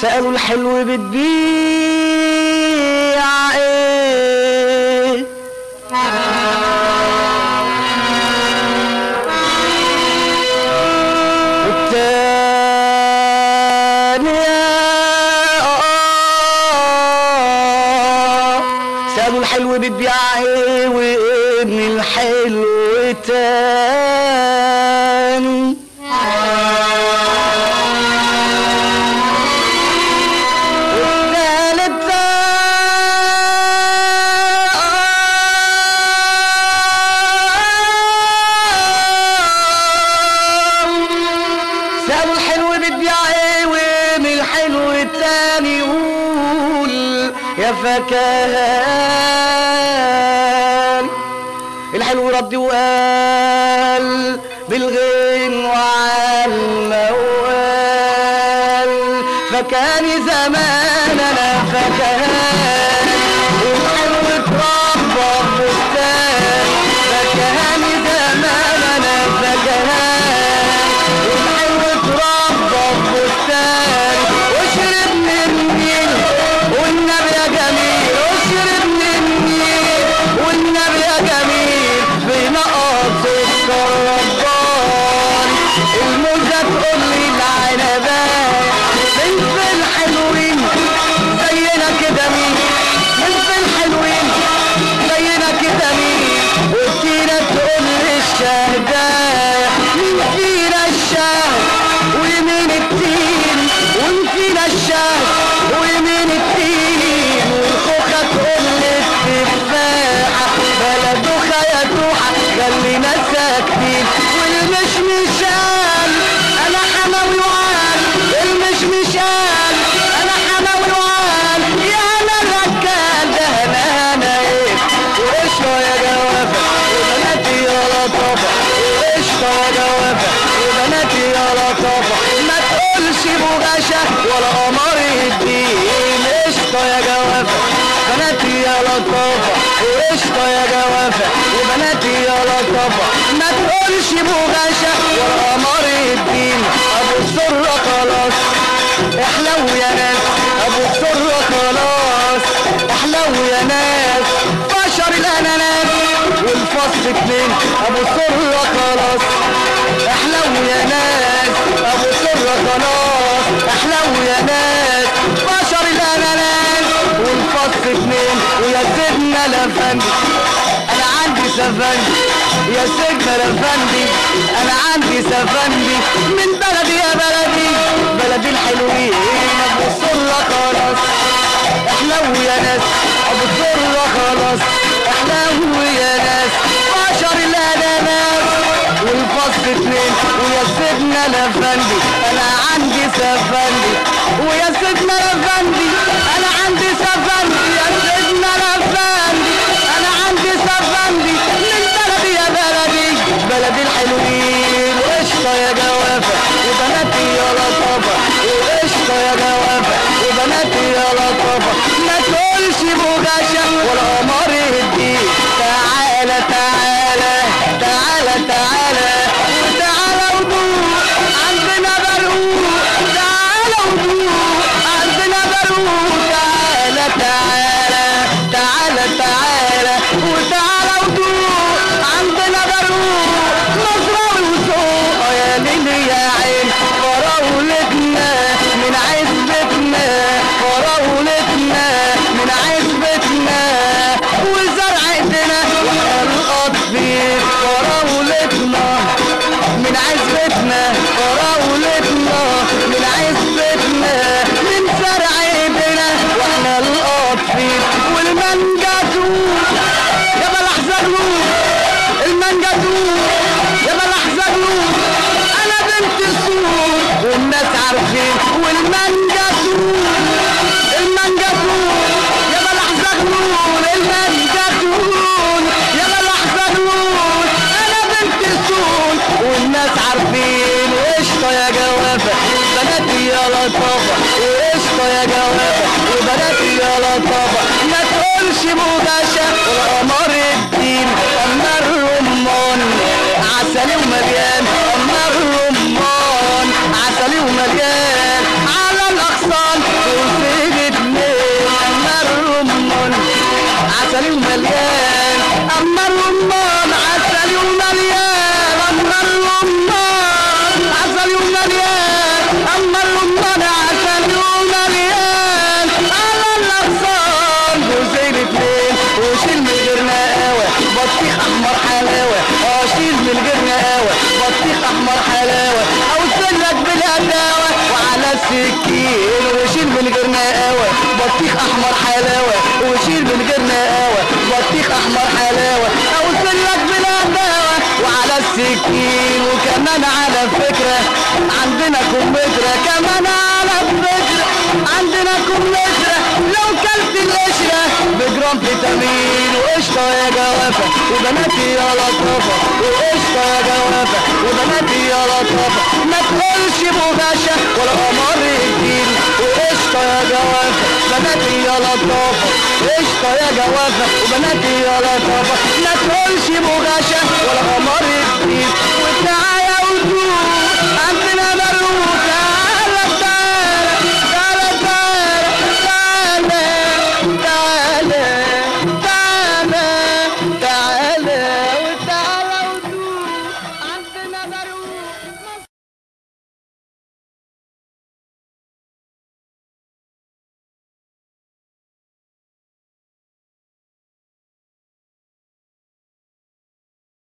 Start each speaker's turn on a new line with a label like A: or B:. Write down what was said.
A: سألوا الحلو بتبيع إيه؟ والتانية آه. سألوا الحلو بتبيع إيه؟ وابن الحلو تاني يا فكهان الحلو رد وقال بالغين وعلى الموال. فكان زماننا قشطة يا جوافة بناتي يا لطافة وقشطة يا جوافة وبناتي يا لطافة ما تقولش بغاشة ولا قمر الدين ابو السرة خلاص احلو يا ناس أبو السرة خلاص احلو يا ناس بشر الاناناس والفصل اتنين أبو السرة خلاص احلو يا ناس ابو السرة خلاص احلو يا ناس. سيدنا الأفندي. أنا عندي سفندي. يا سيدنا الأفندي. أنا عندي سفندي. من بلدي يا بلدي. بلدي الحلوين. أبو السرة خلاص. احلو يا ناس. أبو السرة خلاص. احلو يا ناس. بشر الأناناس. والفصل اتنين. ويا سيدنا الأفندي. أنا عندي سفندي. ويا سيدنا وبناتي يا لطافة ما تقولش بغاشة ولا عارفين والمانجا تقول المانجا تقول يا بلح زغلول المانجا تقول يا بلح زغلول أنا بنت السول والناس عارفين وقشطه يا جوافة بناتي يا لطافة. وقشطه يا جوافة وبناتي يا لطافة. ما تقولش بوجاشة والقمر الدين بطيخ أحمر حلاوة وشيل من غير نقاوة بطيخ أحمر حلاوة اوصلك بالهداوة وعلى السكين وكمان على فكرة. عندنا كمثرى كمان على فكرة. عندنا كمثرى لو كلت القشرة. بجرام فيتامين وقشطة يا جوافة. وبناتي يا لطافة وقشطة يا جوافة. لطافة ما تقولش بغاشة ولا قمر وقشطة يا جوافة بناتي يا لطافة قشطة يا جوافة وبناتي يا لطافة ما تقولش بغاشة ولا قمر الدين